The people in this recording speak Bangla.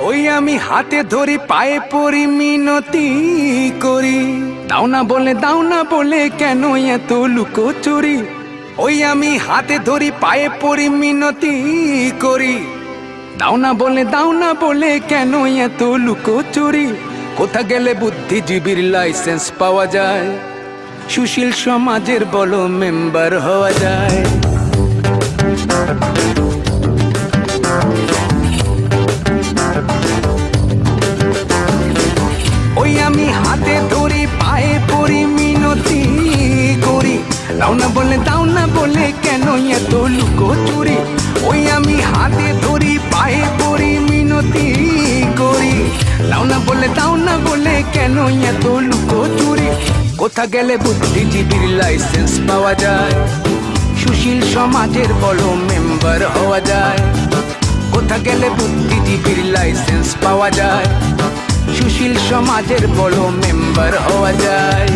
ওই আমি হাতে ধরি, পায়ে পরি, মিনতি করি। দাও না বলে, দাও না বলে কেন এত লুকো চুরি ওই আমি হাতে ধরি, পায়ে পরি, মিনতি করি। দাও না বলে, দাও না বলে কেন এত লুকো চুরি কোথা গেলে বুদ্ধিজীবীর লাইসেন্স পাওয়া যায়? সুশীল সমাজের বলো মেম্বার হওয়া যায়। বলে দাও না বলে কেন এত লুকো চুরি? ওই আমি হাতে ধরি, পায়ে পড়ি মিনতি করি। দাও না বলে, দাও না বলে কেন এত লুকো চুরি? কোথা গেলে বুদ্ধিজীবীর লাইসেন্স পাওয়া যায়? সুশীল সমাজের বড় মেম্বার হওয়া যায়। কোথা গেলে বুদ্ধিজীবীর লাইসেন্স পাওয়া যায়? সুশীল সমাজের বড় মেম্বার হওয়া যায়।